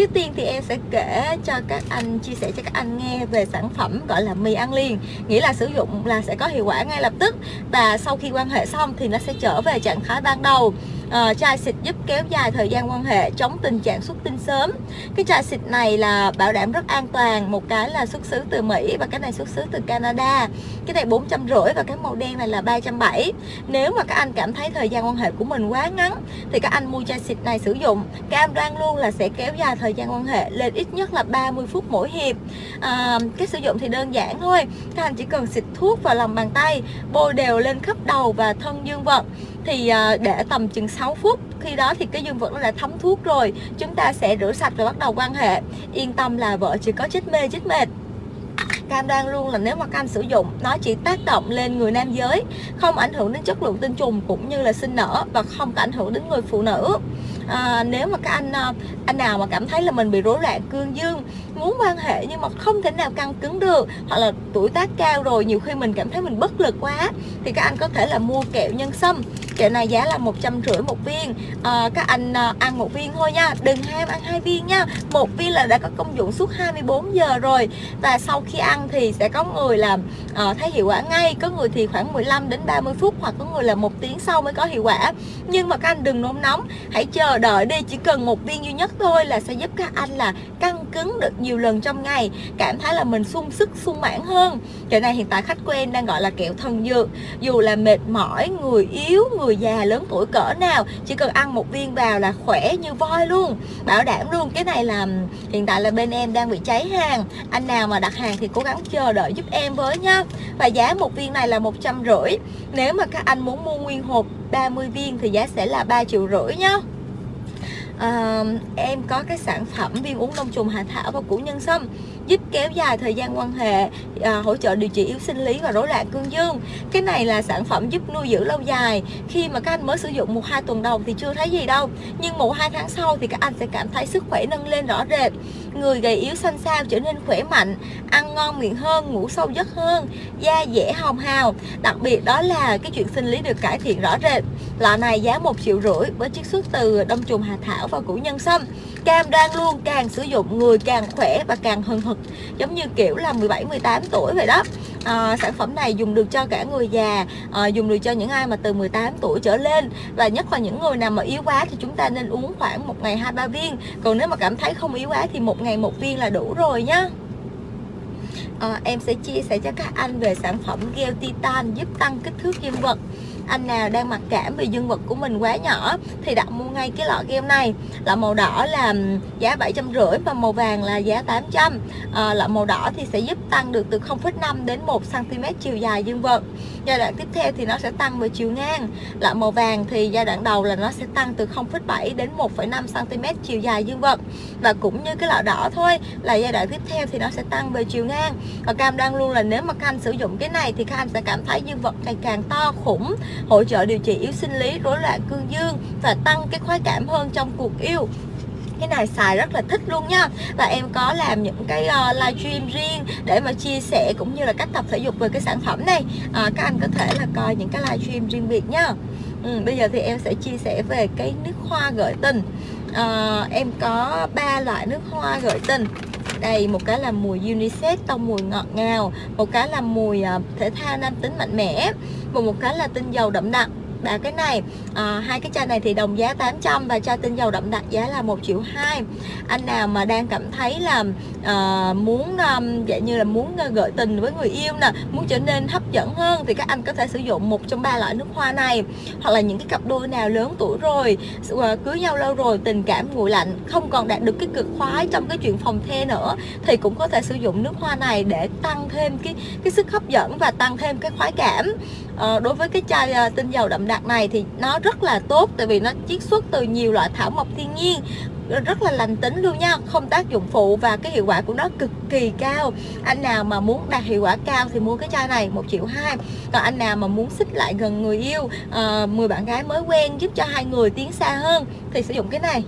Trước tiên thì em sẽ kể cho các anh, chia sẻ cho các anh nghe về sản phẩm gọi là mì ăn liền. Nghĩa là sử dụng là sẽ có hiệu quả ngay lập tức Và sau khi quan hệ xong thì nó sẽ trở về trạng thái ban đầu uh, chai xịt giúp kéo dài thời gian quan hệ chống tình trạng xuất tinh sớm. Cái chai xịt này là bảo đảm rất an toàn một cái là xuất xứ từ Mỹ và cái này xuất xứ từ Canada. Cái này bốn trăm rưỡi và cái màu đen này là ba trăm bảy. Nếu mà các anh cảm thấy thời gian quan hệ của mình quá ngắn thì các anh mua chai xịt này sử dụng. Cam đoan luôn là sẽ kéo dài thời gian quan hệ lên ít nhất là 30 phút mỗi hiệp. À, cái sử dụng thì đơn giản thôi. Các anh chỉ cần xịt thuốc vào lòng bàn tay bôi đều lên khắp đầu và thân dương vật thì ờ, để tầm chừng 6 phút khi đó thì cái dương vật nó đã thấm thuốc rồi chúng ta sẽ rửa sạch và bắt đầu quan hệ. Yên tâm là vợ chỉ có chết mê chết mệt. Cam đoan luôn là nếu mà cam sử dụng nó chỉ tác động lên người nam giới không ảnh hưởng đến chất lượng tinh trùng cũng như là sinh nở và không có ảnh hưởng đến người phụ nữ. À, nếu mà các anh ờ, anh nào mà cảm thấy là mình bị rối loạn cương dương muốn quan hệ nhưng mà không thể nào căng cứng được hoặc là tuổi tác cao rồi nhiều khi mình cảm thấy mình bất lực quá thì các anh có thể là mua kẹo nhân sâm. Kẹo này giá là một trăm rưỡi một viên. À, các anh à, ăn một viên thôi nha đừng ham ăn hai viên nha. Một viên là đã có công dụng suốt 24 giờ rồi và sau khi ăn thì sẽ có người làm à, thấy hiệu quả ngay. Có người thì khoảng 15 đến 30 phút hoặc có người là một tiếng sau mới có hiệu quả. Nhưng mà các anh đừng nôn nóng hãy chờ đợi đi chỉ cần một viên duy nhất thôi là sẽ giúp các anh là căng cứng được nhiều nhiều lần trong ngày, cảm thấy là mình sung sức, sung mãn hơn. Kẹo này hiện tại khách của em đang gọi là kẹo thần dược. Dù là mệt mỏi, người yếu, người già, lớn tuổi cỡ nào, chỉ cần ăn một viên vào là khỏe như voi luôn. Bảo đảm luôn. Cái này là hiện tại là bên em đang bị cháy hàng. Anh nào mà đặt hàng thì cố gắng chờ đợi giúp em với nhá. và giá một viên này là một trăm rưỡi. Nếu mà các anh muốn mua nguyên hộp 30 viên thì giá sẽ là 3 triệu rưỡi nhá à, em có cái sản phẩm viên uống đông trùng hạ thảo và củ nhân sâm giúp kéo dài thời gian quan hệ à, hỗ trợ điều trị yếu sinh lý và rối loạn cương dương. Cái này là sản phẩm giúp nuôi dưỡng lâu dài. Khi mà các anh mới sử dụng một hai tuần đầu thì chưa thấy gì đâu nhưng một hai tháng sau thì các anh sẽ cảm thấy sức khỏe nâng lên rõ rệt người gầy yếu xanh xao trở nên khỏe mạnh, ăn ngon miệng hơn, ngủ sâu giấc hơn, da dễ hồng hào. Đặc biệt đó là cái chuyện sinh lý được cải thiện rõ rệt. Loại này giá một triệu rưỡi với chiết xuất từ đông trùng hà thảo và củ nhân sâm. Cam đoan luôn càng sử dụng, người càng khỏe và càng hừng hực, giống như kiểu là 17 18 tuổi vậy đó à, sản phẩm này dùng được cho cả người già à, dùng được cho những ai mà từ 18 tuổi trở lên. Và nhất là những người nào mà yếu quá thì chúng ta nên uống khoảng một ngày hai ba viên. Còn nếu mà cảm thấy không yếu quá thì một ngày một viên là đủ rồi nhá. À, em sẽ chia sẻ cho các anh về sản phẩm gel titan giúp tăng kích thước dương vật anh nào đang mặc cảm vì dương vật của mình quá nhỏ thì đặt mua ngay cái lọ kem này. Lọ màu đỏ là giá 750 và màu vàng là giá 800 à, ờ, lọ màu đỏ thì sẽ giúp tăng được từ 0,5 đến 1 cm chiều dài dương vật giai đoạn tiếp theo thì nó sẽ tăng về chiều ngang. Lọ màu vàng thì giai đoạn đầu là nó sẽ tăng từ 0,7 đến 1,5 cm chiều dài dương vật. Và cũng như cái lọ đỏ thôi là giai đoạn tiếp theo thì nó sẽ tăng về chiều ngang. Và cam đang luôn là nếu mà các anh sử dụng cái này thì các anh sẽ cảm thấy dương vật ngày càng to khủng hỗ trợ điều trị yếu sinh lý rối loạn cương dương và tăng cái khoái cảm hơn trong cuộc yêu cái này xài rất là thích luôn nha. Và em có làm những cái ờ, uh, livestream riêng để mà chia sẻ cũng như là cách tập thể dục về cái sản phẩm này. À, các anh có thể là coi những cái livestream riêng biệt nhá ừ, bây giờ thì em sẽ chia sẻ về cái nước hoa gợi tình. À, em có ba loại nước hoa gợi tình. Đây một cái là mùi unisex tông mùi ngọt ngào một cái là mùi uh, thể thao nam tính mạnh mẽ và một cái là tinh dầu đậm đặc đã cái này à, hai cái chai này thì đồng giá 800 và chai tinh dầu đậm đặc giá là 1 triệu 2 anh nào mà đang cảm thấy là à, muốn um, dạng như là muốn ờ, gợi tình với người yêu nè muốn trở nên hấp dẫn hơn thì các anh có thể sử dụng một trong ba loại nước hoa này. Hoặc là những cái cặp đôi nào lớn tuổi rồi cưới nhau lâu rồi tình cảm nguội lạnh không còn đạt được cái cực khoái trong cái chuyện phòng the nữa thì cũng có thể sử dụng nước hoa này để tăng thêm cái cái sức hấp dẫn và tăng thêm cái khoái cảm à, đối với cái chai à, tinh dầu đậm đặc này thì nó rất là tốt tại vì nó chiết xuất từ nhiều loại thảo mộc thiên nhiên rất là lành tính luôn nha không tác dụng phụ và cái hiệu quả của nó cực kỳ cao. Anh nào mà muốn đạt hiệu quả cao thì mua cái chai này một triệu hai. Còn anh nào mà muốn xích lại gần người yêu ờ, uh, 10 bạn gái mới quen giúp cho hai người tiến xa hơn thì sử dụng cái này.